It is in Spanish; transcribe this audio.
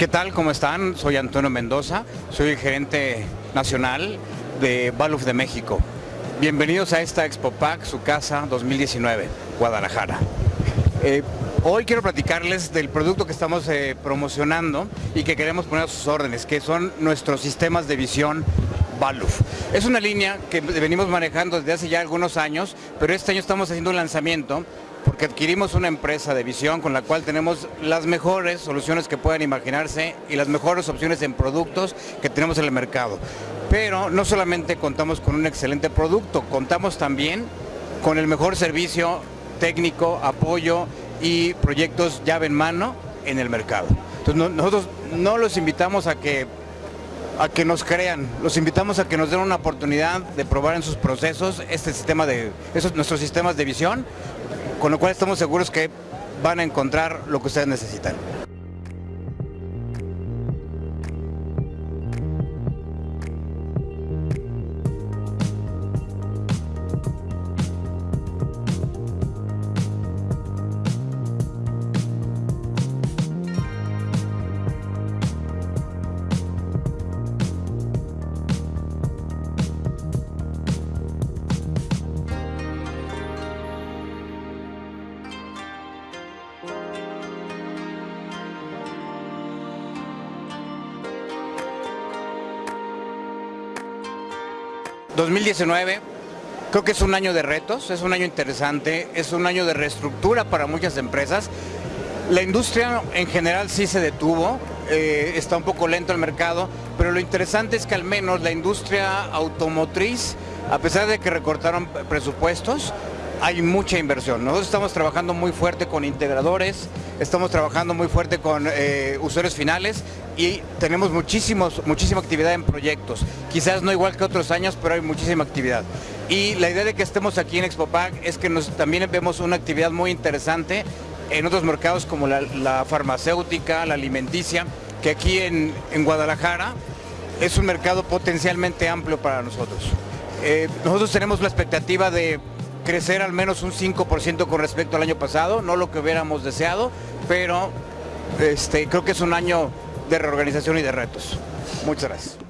¿Qué tal? ¿Cómo están? Soy Antonio Mendoza, soy el gerente nacional de Baluf de México. Bienvenidos a esta Expo Pack, su casa 2019, Guadalajara. Eh, hoy quiero platicarles del producto que estamos eh, promocionando y que queremos poner a sus órdenes, que son nuestros sistemas de visión Baluf. Es una línea que venimos manejando desde hace ya algunos años, pero este año estamos haciendo un lanzamiento porque adquirimos una empresa de visión con la cual tenemos las mejores soluciones que puedan imaginarse y las mejores opciones en productos que tenemos en el mercado. Pero no solamente contamos con un excelente producto, contamos también con el mejor servicio técnico, apoyo y proyectos llave en mano en el mercado. Entonces nosotros no los invitamos a que a que nos crean, los invitamos a que nos den una oportunidad de probar en sus procesos este sistema de, nuestros sistemas de visión, con lo cual estamos seguros que van a encontrar lo que ustedes necesitan. 2019 creo que es un año de retos, es un año interesante, es un año de reestructura para muchas empresas. La industria en general sí se detuvo, eh, está un poco lento el mercado, pero lo interesante es que al menos la industria automotriz, a pesar de que recortaron presupuestos, hay mucha inversión. Nosotros estamos trabajando muy fuerte con integradores, estamos trabajando muy fuerte con eh, usuarios finales y tenemos muchísimos, muchísima actividad en proyectos. Quizás no igual que otros años, pero hay muchísima actividad. Y la idea de que estemos aquí en ExpoPac es que también vemos una actividad muy interesante en otros mercados como la, farmacéutica, la alimenticia, que aquí en, Guadalajara es un mercado potencialmente amplio para nosotros. Eh, nosotros tenemos la expectativa de crecer al menos un 5% con respecto al año pasado, no lo que hubiéramos deseado, pero este, creo que es un año de reorganización y de retos. Muchas gracias.